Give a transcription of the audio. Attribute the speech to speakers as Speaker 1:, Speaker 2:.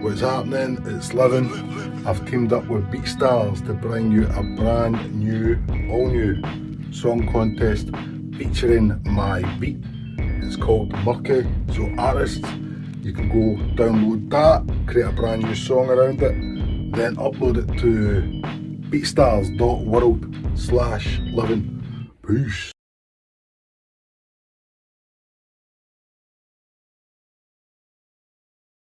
Speaker 1: What's happening? It's Livin. I've teamed up with BeatStars to bring you a brand new, all new song contest featuring my beat. It's called Murky. So artists, you can go download that, create a brand new song around it, then upload it to beatstars.world slash living. Peace.